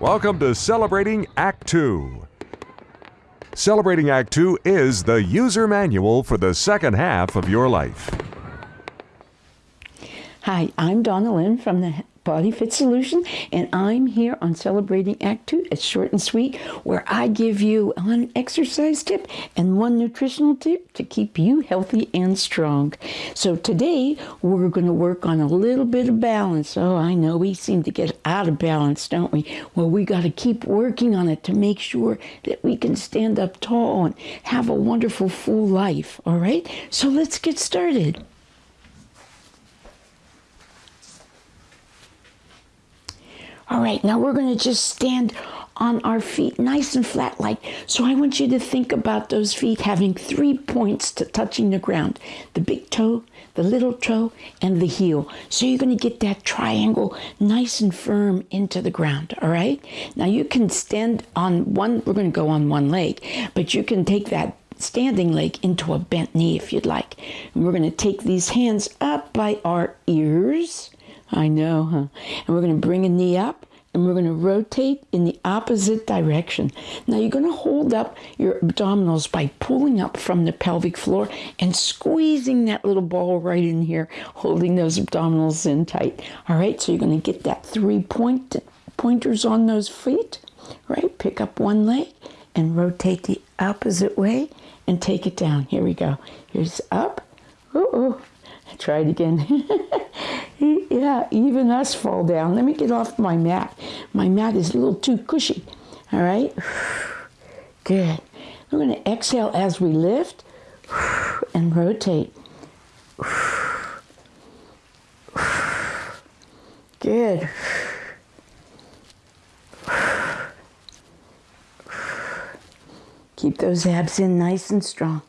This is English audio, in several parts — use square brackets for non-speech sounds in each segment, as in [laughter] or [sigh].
Welcome to Celebrating Act 2. Celebrating Act 2 is the user manual for the second half of your life. Hi, I'm Donna Lynn from the Body Fit Solution, and I'm here on Celebrating Act 2. It's short and sweet, where I give you one exercise tip and one nutritional tip to keep you healthy and strong. So today, we're going to work on a little bit of balance. Oh, I know we seem to get out of balance, don't we? Well, we got to keep working on it to make sure that we can stand up tall and have a wonderful, full life. All right? So let's get started. All right, now we're going to just stand on our feet nice and flat like. So I want you to think about those feet having three points to touching the ground. The big toe, the little toe, and the heel. So you're going to get that triangle nice and firm into the ground, all right? Now you can stand on one, we're going to go on one leg, but you can take that standing leg into a bent knee if you'd like. And we're going to take these hands up by our ears I know, huh? And we're going to bring a knee up and we're going to rotate in the opposite direction. Now you're going to hold up your abdominals by pulling up from the pelvic floor and squeezing that little ball right in here, holding those abdominals in tight. All right, so you're going to get that three point pointers on those feet, right? Pick up one leg and rotate the opposite way and take it down. Here we go. Here's up. Ooh, try it again. [laughs] yeah, even us fall down. Let me get off my mat. My mat is a little too cushy. All right? [sighs] Good. We're going to exhale as we lift [sighs] and rotate. [sighs] Good. Keep those abs in nice and strong.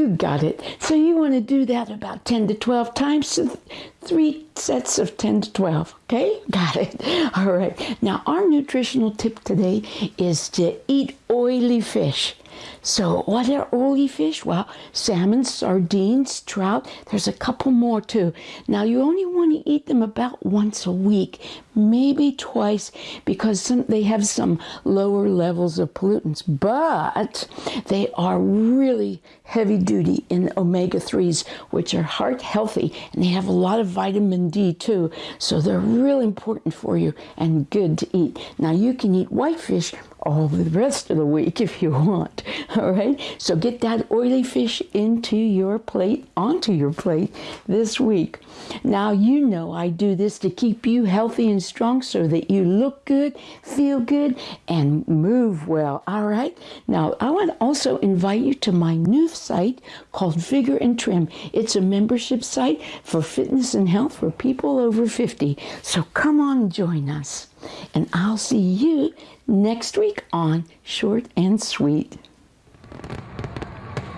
You got it. So you want to do that about 10 to 12 times. So three sets of 10 to 12. Okay? [laughs] Got it. All right. Now, our nutritional tip today is to eat oily fish. So, what are oily fish? Well, salmon, sardines, trout. There's a couple more too. Now, you only want to eat them about once a week, maybe twice, because some, they have some lower levels of pollutants, but they are really heavy duty in omega 3s, which are heart healthy, and they have a lot of vitamin D too. So, they're really important for you and good to eat. Now, you can eat whitefish all the rest of the week [laughs] if you want. All right. So get that oily fish into your plate, onto your plate this week. Now, you know I do this to keep you healthy and strong so that you look good, feel good, and move well. All right. Now, I want to also invite you to my new site called Vigor and Trim. It's a membership site for fitness and health for people over 50. So come on, join us. And I'll see you next week on Short and Sweet.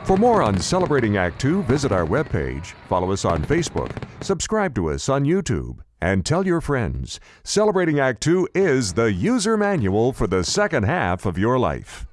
For more on Celebrating Act 2, visit our webpage, follow us on Facebook, subscribe to us on YouTube, and tell your friends. Celebrating Act 2 is the user manual for the second half of your life.